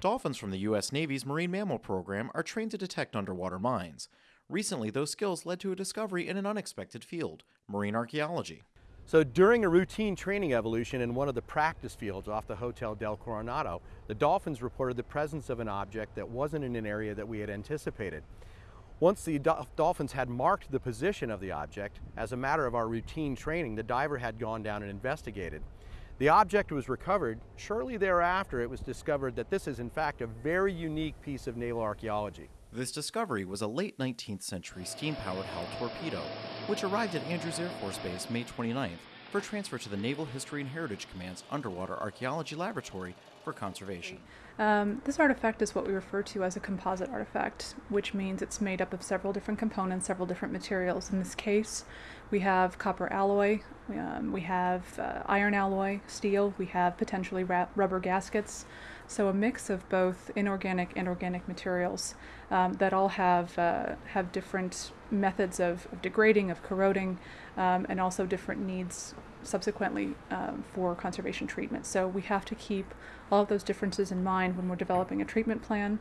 Dolphins from the U.S. Navy's Marine Mammal Program are trained to detect underwater mines. Recently, those skills led to a discovery in an unexpected field marine archaeology. So during a routine training evolution in one of the practice fields off the Hotel del Coronado, the dolphins reported the presence of an object that wasn't in an area that we had anticipated. Once the dolphins had marked the position of the object, as a matter of our routine training, the diver had gone down and investigated. The object was recovered. Shortly thereafter, it was discovered that this is in fact a very unique piece of naval archaeology. This discovery was a late 19th century steam-powered Howell torpedo, which arrived at Andrews Air Force Base May 29th for transfer to the Naval History and Heritage Command's Underwater Archaeology Laboratory for conservation. Um, this artifact is what we refer to as a composite artifact, which means it's made up of several different components, several different materials. In this case, we have copper alloy, um, we have uh, iron alloy, steel, we have potentially rubber gaskets. So a mix of both inorganic and organic materials um, that all have uh, have different methods of, of degrading, of corroding, um, and also different needs subsequently um, for conservation treatment. So we have to keep all of those differences in mind when we're developing a treatment plan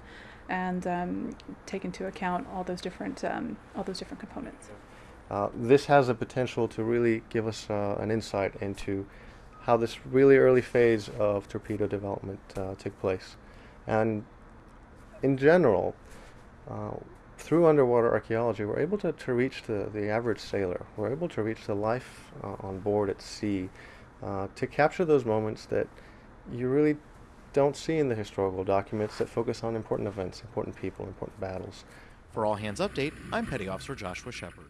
and um, take into account all those different um, all those different components. Uh, this has the potential to really give us uh, an insight into how this really early phase of torpedo development uh, took place. And in general, uh, through underwater archaeology, we're able to, to reach the, the average sailor. We're able to reach the life uh, on board at sea uh, to capture those moments that you really don't see in the historical documents that focus on important events, important people, important battles. For All Hands Update, I'm Petty Officer Joshua Shepard.